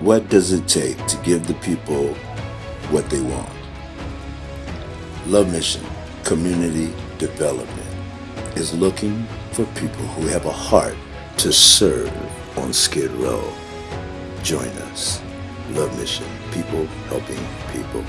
What does it take to give the people what they want? Love Mission Community Development is looking for people who have a heart to serve on Skid Row. Join us. Love Mission, people helping people.